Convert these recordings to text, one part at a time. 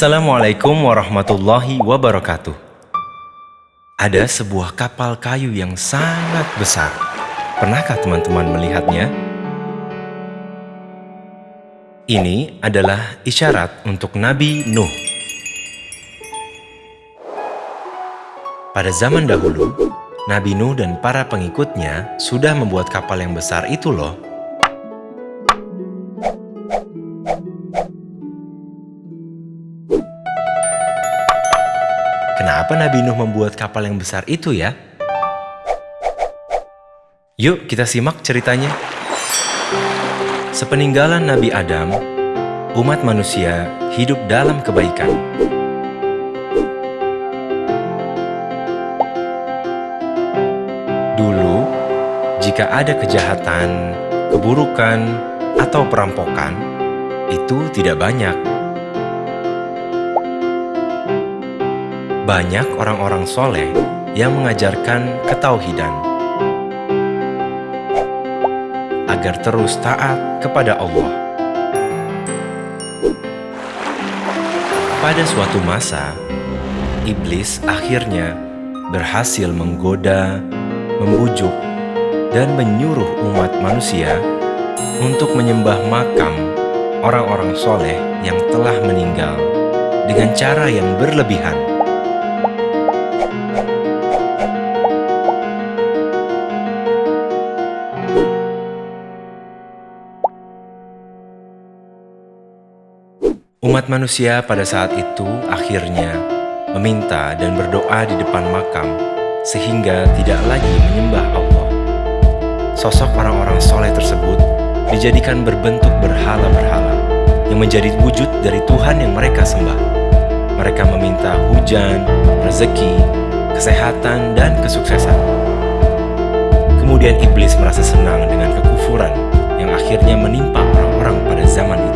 Assalamualaikum warahmatullahi wabarakatuh. Ada sebuah kapal kayu yang sangat besar. Pernahkah teman-teman melihatnya? Ini adalah isyarat untuk Nabi Nuh. Pada zaman dahulu, Nabi Nuh dan para pengikutnya sudah membuat kapal yang besar itu loh. Kenapa Nabi Nuh membuat kapal yang besar itu ya? Yuk kita simak ceritanya. Sepeninggalan Nabi Adam, umat manusia hidup dalam kebaikan. Dulu, jika ada kejahatan, keburukan, atau perampokan, itu tidak banyak banyak orang-orang soleh yang mengajarkan ketauhidan agar terus taat kepada Allah. Pada suatu masa, iblis akhirnya berhasil menggoda, membujuk, dan menyuruh umat manusia untuk menyembah makam orang-orang soleh yang telah meninggal dengan cara yang berlebihan. Umat manusia pada saat itu akhirnya meminta dan berdoa di depan makam sehingga tidak lagi menyembah Allah. Sosok orang-orang soleh tersebut dijadikan berbentuk berhala-berhala yang menjadi wujud dari Tuhan yang mereka sembah. Mereka meminta hujan, rezeki, kesehatan, dan kesuksesan. Kemudian iblis merasa senang dengan kekufuran yang akhirnya menimpa orang-orang pada zaman itu.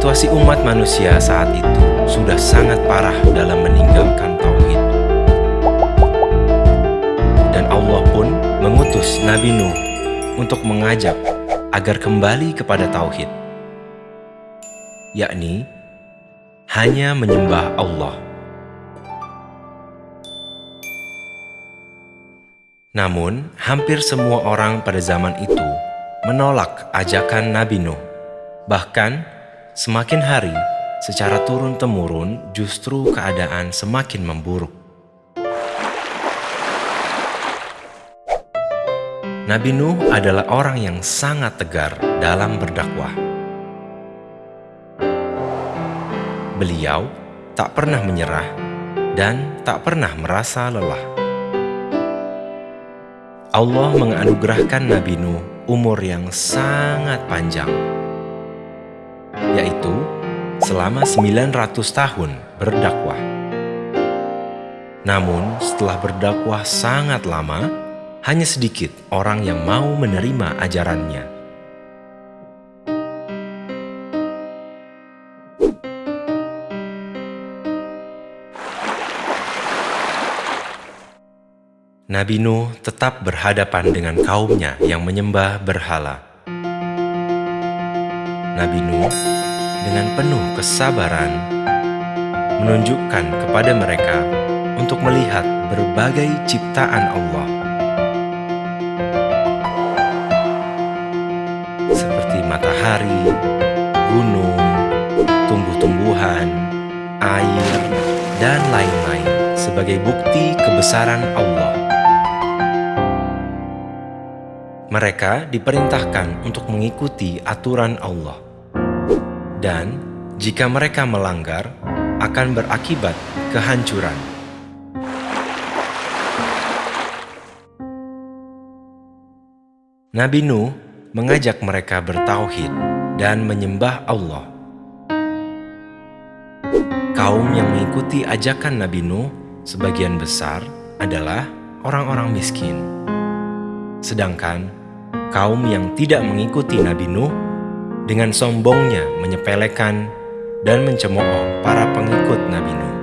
Situasi umat manusia saat itu sudah sangat parah dalam meninggalkan tauhid. Dan Allah pun mengutus Nabi Nuh untuk mengajak agar kembali kepada tauhid, yakni hanya menyembah Allah. Namun, hampir semua orang pada zaman itu menolak ajakan Nabi Nuh. Bahkan, Semakin hari, secara turun-temurun justru keadaan semakin memburuk. Nabi Nuh adalah orang yang sangat tegar dalam berdakwah. Beliau tak pernah menyerah dan tak pernah merasa lelah. Allah menganugerahkan Nabi Nuh umur yang sangat panjang selama 900 tahun berdakwah. Namun setelah berdakwah sangat lama, hanya sedikit orang yang mau menerima ajarannya. Nabi Nuh tetap berhadapan dengan kaumnya yang menyembah berhala. Nabi Nuh dengan penuh kesabaran menunjukkan kepada mereka untuk melihat berbagai ciptaan Allah seperti matahari, gunung, tumbuh-tumbuhan, air, dan lain-lain sebagai bukti kebesaran Allah. Mereka diperintahkan untuk mengikuti aturan Allah dan jika mereka melanggar, akan berakibat kehancuran. Nabi Nuh mengajak mereka bertauhid dan menyembah Allah. Kaum yang mengikuti ajakan Nabi Nuh sebagian besar adalah orang-orang miskin. Sedangkan kaum yang tidak mengikuti Nabi Nuh dengan sombongnya menyepelekan dan mencemooh para pengikut Nabi Nuh.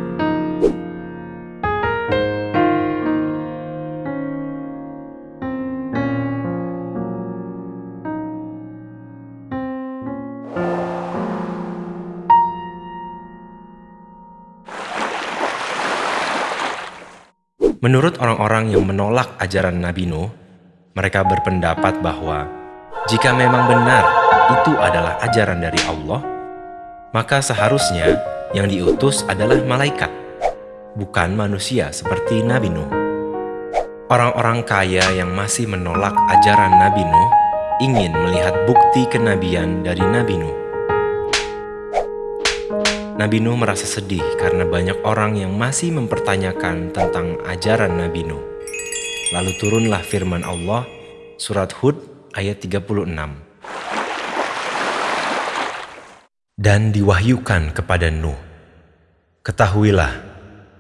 Menurut orang-orang yang menolak ajaran Nabi Nuh, mereka berpendapat bahwa jika memang benar itu adalah ajaran dari Allah, maka seharusnya yang diutus adalah malaikat, bukan manusia seperti Nabi Nuh. Orang-orang kaya yang masih menolak ajaran Nabi Nuh ingin melihat bukti kenabian dari Nabi Nuh. Nabi Nuh merasa sedih karena banyak orang yang masih mempertanyakan tentang ajaran Nabi Nuh. Lalu turunlah firman Allah, surat Hud ayat 36. Dan diwahyukan kepada Nuh, Ketahuilah,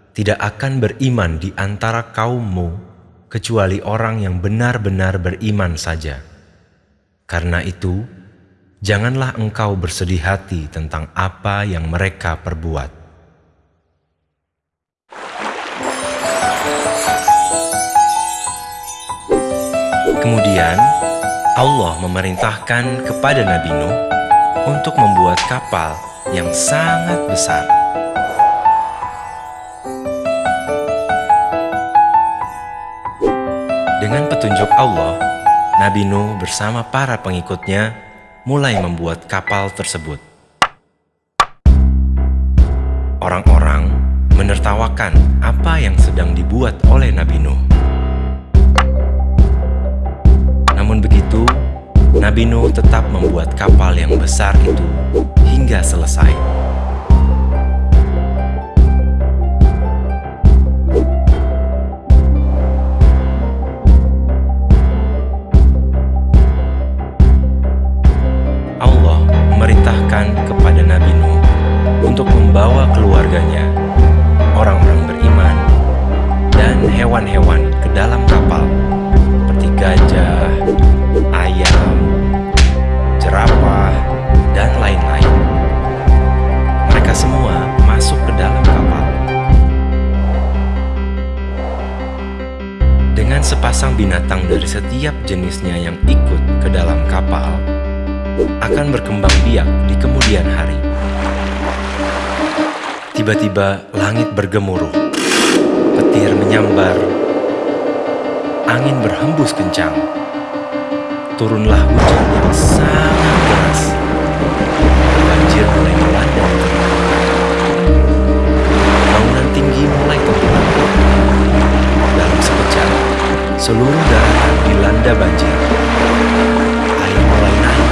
tidak akan beriman di antara kaummu kecuali orang yang benar-benar beriman saja. Karena itu, janganlah engkau bersedih hati tentang apa yang mereka perbuat. Kemudian, Allah memerintahkan kepada Nabi Nuh untuk membuat kapal yang sangat besar. Dengan petunjuk Allah, Nabi Nuh bersama para pengikutnya mulai membuat kapal tersebut. Orang-orang menertawakan apa yang sedang dibuat oleh Nabi Nuh. Nabi Nuh tetap membuat kapal yang besar itu hingga selesai. memerintahkan kepada Nabi Nuh untuk membawa keluarganya, orang-orang beriman, dan hewan-hewan sepasang binatang dari setiap jenisnya yang ikut ke dalam kapal, akan berkembang biak di kemudian hari. Tiba-tiba langit bergemuruh, petir menyambar, angin berhembus kencang. Turunlah hujan yang sangat deras. Banjir mulai melanda Bangunan tinggi mulai tenggelam. Seluruh daratan dilanda banjir. Air mulai naik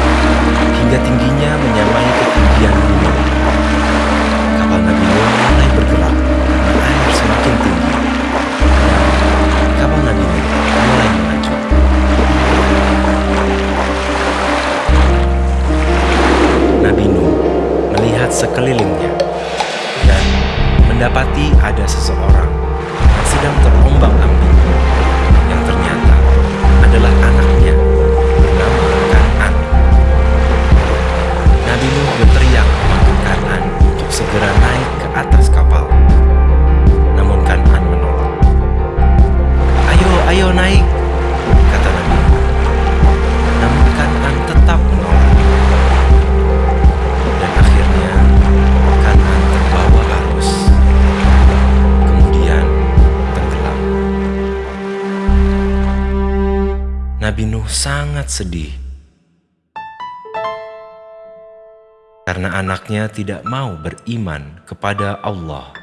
hingga tingginya menyamai ketinggian gunung. Sangat sedih karena anaknya tidak mau beriman kepada Allah.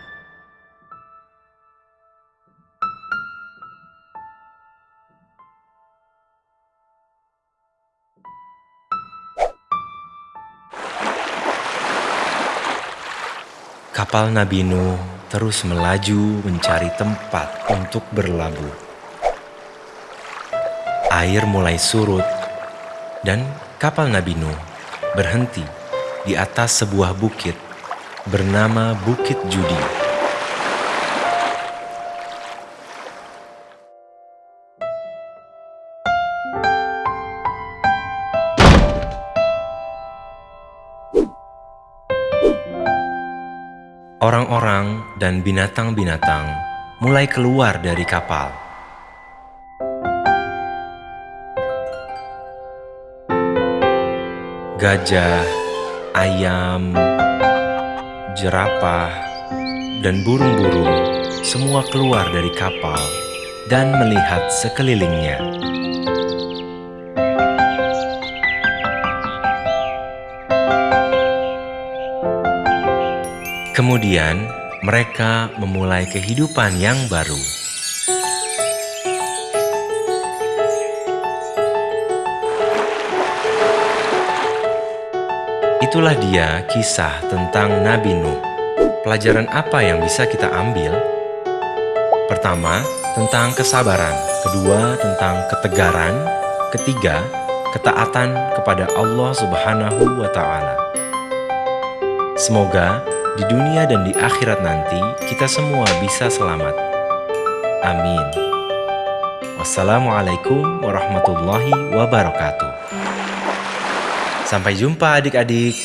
Kapal Nabi Nuh terus melaju mencari tempat untuk berlabuh. Air mulai surut dan kapal Nabi Nuh berhenti di atas sebuah bukit bernama Bukit Judi. Orang-orang dan binatang-binatang mulai keluar dari kapal. Gajah, ayam, jerapah, dan burung-burung semua keluar dari kapal dan melihat sekelilingnya. Kemudian, mereka memulai kehidupan yang baru. Itulah dia kisah tentang Nabi Nuh. Pelajaran apa yang bisa kita ambil? Pertama, tentang kesabaran. Kedua, tentang ketegaran. Ketiga, ketaatan kepada Allah Subhanahu wa Ta'ala. Semoga di dunia dan di akhirat nanti kita semua bisa selamat. Amin. Wassalamualaikum warahmatullahi wabarakatuh. Sampai jumpa adik-adik.